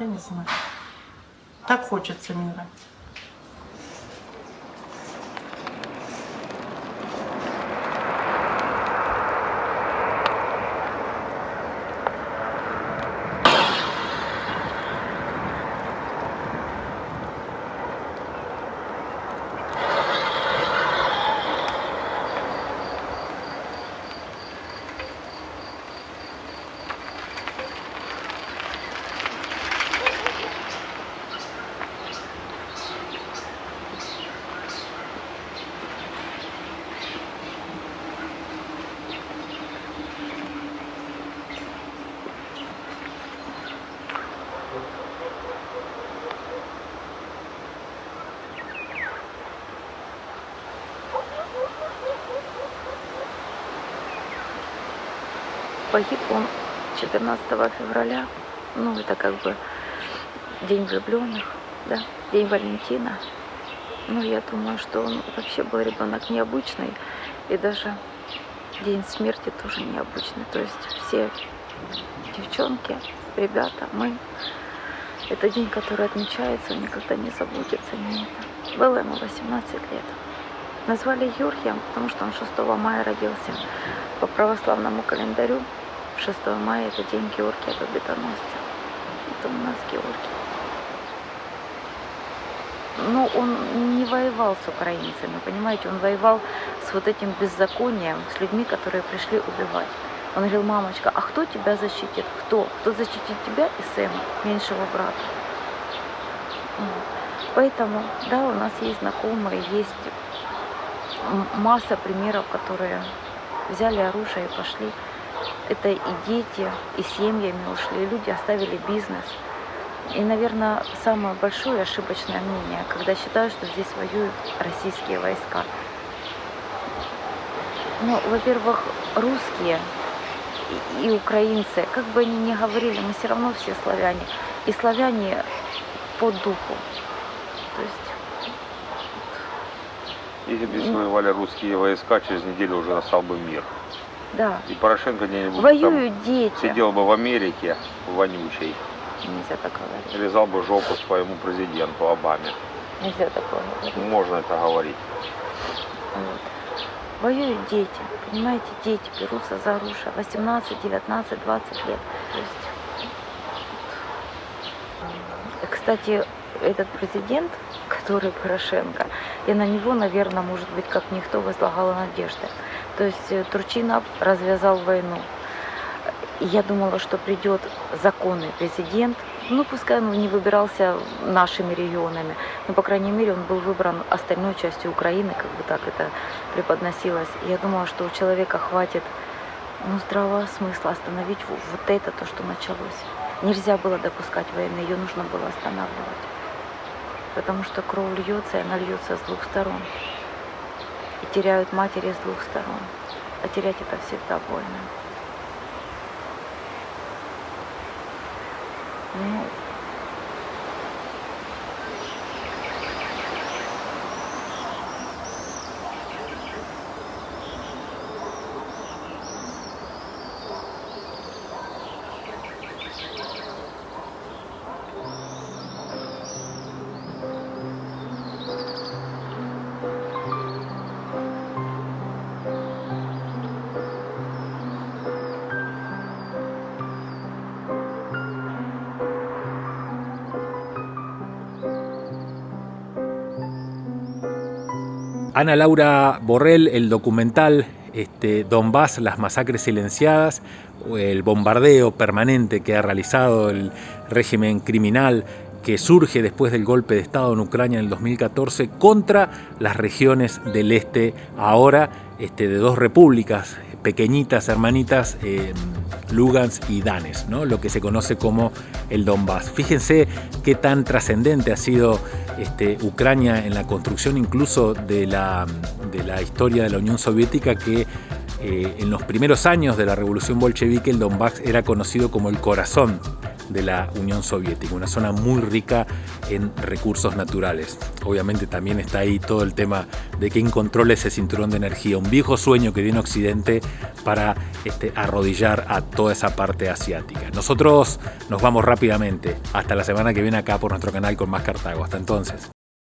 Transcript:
Я не знаю. Так хочется мира. Погиб он 14 февраля. Ну, это как бы день влюбленных, да, день Валентина. Ну, я думаю, что он вообще был ребенок необычный. И даже день смерти тоже необычный. То есть все девчонки, ребята, мы. Это день, который отмечается, никогда не забудется. Не это. Было ему 18 лет. Назвали Юрьем, потому что он 6 мая родился. По православному календарю 6 мая это день Георгия Победоносца. Это у нас Георгий. Но он не воевал с украинцами, понимаете, он воевал с вот этим беззаконием, с людьми, которые пришли убивать. Он говорил, мамочка, а кто тебя защитит? Кто? Кто защитит тебя и Сэма, меньшего брата? Поэтому, да, у нас есть знакомые, есть масса примеров, которые взяли оружие и пошли. Это и дети, и семьями ушли, и люди оставили бизнес. И, наверное, самое большое ошибочное мнение, когда считают, что здесь воюют российские войска. Ну, во-первых, русские и, украинцы, как бы они ни говорили, мы все равно все славяне. И славяне по духу. То есть Если бы здесь воевали русские войска, через неделю уже настал бы мир. Да. И Порошенко где-нибудь Воюют там дети. сидел бы в Америке, вонючей, Нельзя так говорить. резал бы жопу своему президенту Обаме. Нельзя такое говорить. Можно это говорить. Вот. Воюют дети, понимаете, дети берутся за оружие 18, 19, 20 лет. То есть, вот. Кстати, этот президент, который Порошенко, я на него, наверное, может быть, как никто возлагала надежды. То есть э, Турчинов развязал войну. Я думала, что придет законный президент, ну, пускай он не выбирался нашими регионами, но, по крайней мере, он был выбран остальной частью Украины, как бы так это преподносилось. Я думала, что у человека хватит ну, здравого смысла остановить вот вот это, то, что началось. Нельзя было допускать войны, ее нужно было останавливать. Потому что кровь льется, и она льется с двух сторон. И теряют матери с двух сторон. А терять это всегда больно. Ну, Ana Laura Borrell, el documental este, Donbass, las masacres silenciadas, el bombardeo permanente que ha realizado el régimen criminal que surge después del golpe de Estado en Ucrania en el 2014 contra las regiones del este ahora este, de dos repúblicas pequeñitas, hermanitas, eh, Lugans y Danes, ¿no? lo que se conoce como el Donbass. Fíjense qué tan trascendente ha sido este, Ucrania en la construcción incluso de la, de la historia de la Unión Soviética que eh, en los primeros años de la revolución bolchevique el Donbass era conocido como el corazón de la Unión Soviética, una zona muy rica en recursos naturales. Obviamente también está ahí todo el tema de quién controla ese cinturón de energía, un viejo sueño que viene Occidente para este, arrodillar a toda esa parte asiática. Nosotros nos vamos rápidamente, hasta la semana que viene acá por nuestro canal con más Cartago. Hasta entonces.